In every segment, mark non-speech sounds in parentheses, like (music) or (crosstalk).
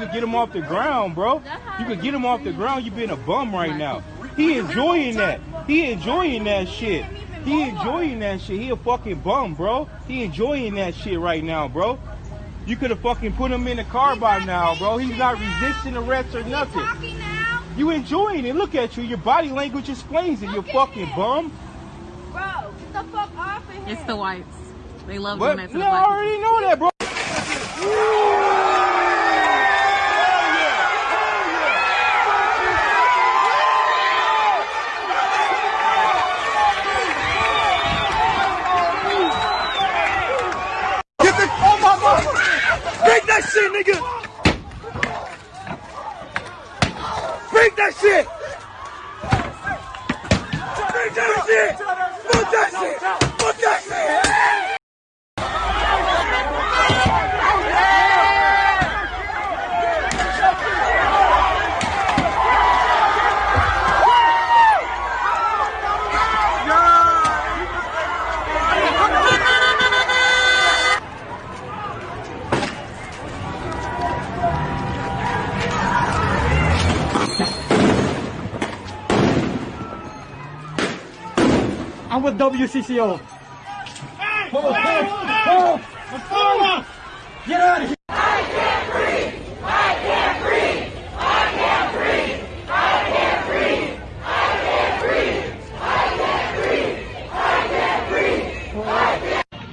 could get him off the ground, bro. You could get him off the ground. You being a bum right now. He enjoying that. He enjoying that shit. He enjoying that shit. He a fucking bum, bro. He enjoying that shit right now, bro. You could have fucking put him in the car by now, bro. He's not resisting arrest or nothing. Now, You enjoying it. Look at you. Your body language explains it, you Look at fucking it. bum. bro. Get the fuck off of here. It's the whites. They love But doing that to no, the I already know that, bro. (laughs) Get the oh my mama! Break that shit, nigga! Break that shit! Break that shit! Fuck that shit! I'm with WCCO. Hold, hold, hold. Get out of here!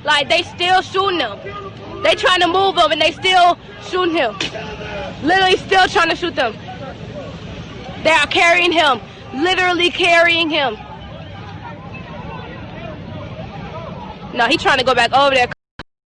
Like they still shooting him. They trying to move him and they still shooting him. Literally still trying to shoot them. They are carrying him. Literally carrying him. No, he trying to go back over there.